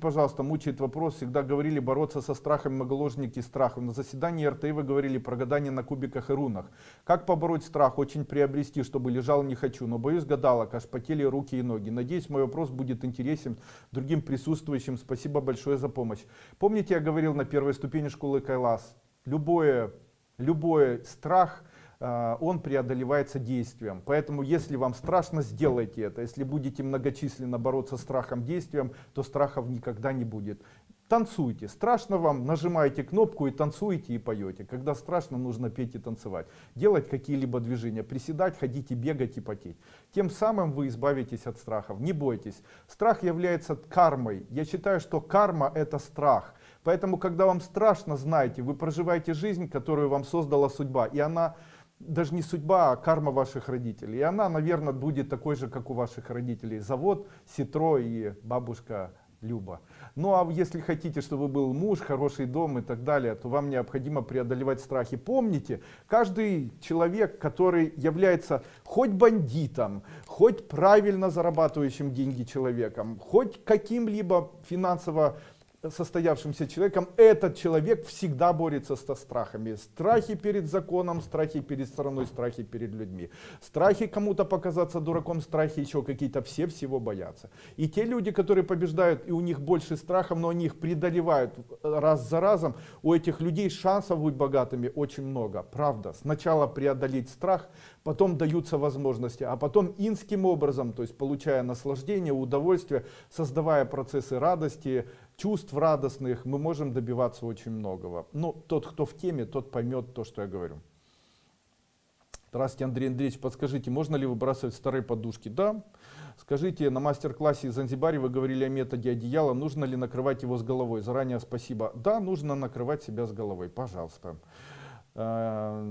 Пожалуйста, мучает вопрос, всегда говорили бороться со страхом многоложники страхом. На заседании РТИ вы говорили про гадание на кубиках и рунах. Как побороть страх? Очень приобрести, чтобы лежал не хочу, но боюсь гадалок, аж потели руки и ноги. Надеюсь, мой вопрос будет интересен другим присутствующим. Спасибо большое за помощь. Помните, я говорил на первой ступени школы Кайлас? Любое, любой страх – он преодолевается действием. Поэтому, если вам страшно, сделайте это. Если будете многочисленно бороться страхом действием, то страхов никогда не будет. Танцуйте. Страшно вам, нажимаете кнопку и танцуете и поете. Когда страшно, нужно петь и танцевать. Делать какие-либо движения. Приседать, ходить и бегать и потеть. Тем самым вы избавитесь от страхов. Не бойтесь. Страх является кармой. Я считаю, что карма это страх. Поэтому, когда вам страшно, знайте, вы проживаете жизнь, которую вам создала судьба. И она даже не судьба, а карма ваших родителей. И она, наверное, будет такой же, как у ваших родителей. Завод, Ситро и бабушка Люба. Ну а если хотите, чтобы был муж, хороший дом и так далее, то вам необходимо преодолевать страхи. Помните, каждый человек, который является хоть бандитом, хоть правильно зарабатывающим деньги человеком, хоть каким-либо финансово состоявшимся человеком, этот человек всегда борется со страхами. Страхи перед законом, страхи перед страной, страхи перед людьми. Страхи кому-то показаться дураком, страхи еще какие-то, все всего боятся. И те люди, которые побеждают, и у них больше страхов, но они их преодолевают раз за разом, у этих людей шансов быть богатыми очень много. Правда, сначала преодолеть страх, потом даются возможности, а потом инским образом, то есть получая наслаждение, удовольствие, создавая процессы радости, чувств радостных, мы можем добиваться очень многого. Но ну, тот, кто в теме, тот поймет то, что я говорю. Здравствуйте, Андрей Андреевич, подскажите, можно ли выбрасывать старые подушки? Да. Скажите, на мастер-классе из Занзибаре вы говорили о методе одеяла, нужно ли накрывать его с головой? Заранее спасибо. Да, нужно накрывать себя с головой, пожалуйста. Э,